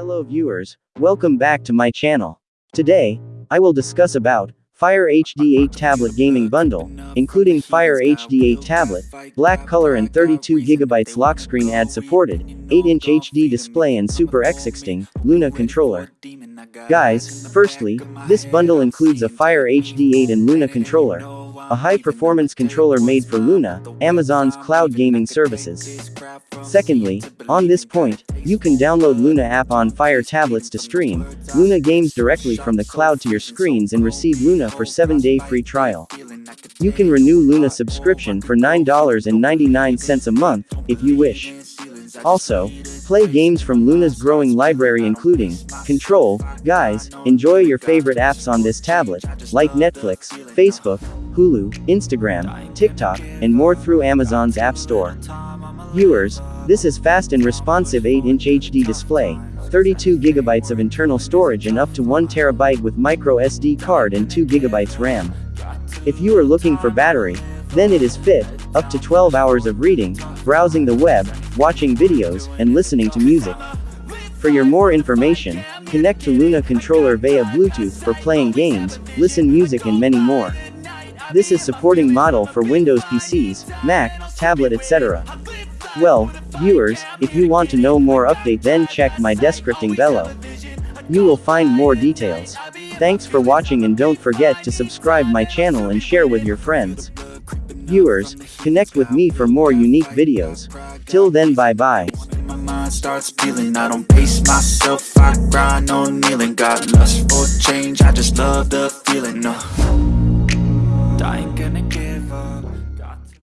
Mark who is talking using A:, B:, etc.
A: Hello viewers, welcome back to my channel. Today, I will discuss about Fire HD 8 Tablet Gaming Bundle, including Fire HD 8 Tablet, black color and 32GB lock screen ad supported, 8-inch HD display and Super X16, Luna controller. Guys, firstly, this bundle includes a Fire HD 8 and Luna controller, a high-performance controller made for Luna, Amazon's cloud gaming services. Secondly, on this point, you can download Luna app on Fire tablets to stream Luna games directly from the cloud to your screens and receive Luna for 7-day free trial. You can renew Luna subscription for $9.99 a month, if you wish. Also, play games from Luna's growing library including Control, Guys, enjoy your favorite apps on this tablet, like Netflix, Facebook, Hulu, Instagram, TikTok, and more through Amazon's App Store. Viewers, this is fast and responsive 8-inch HD display, 32 GB of internal storage and up to 1 TB with micro SD card and 2 GB RAM. If you are looking for battery, then it is fit, up to 12 hours of reading, browsing the web, watching videos, and listening to music. For your more information, connect to Luna controller via Bluetooth for playing games, listen music and many more. This is supporting model for Windows PCs, Mac, tablet etc. Well, viewers, if you want to know more update then check my descripting below. You will find more details. Thanks for watching and don't forget to subscribe my channel and share with your friends. Viewers, connect with me for more unique videos. Till then bye bye.
B: Starts I don't pace myself, I grind on kneeling Got lust for change, I just love the feeling, no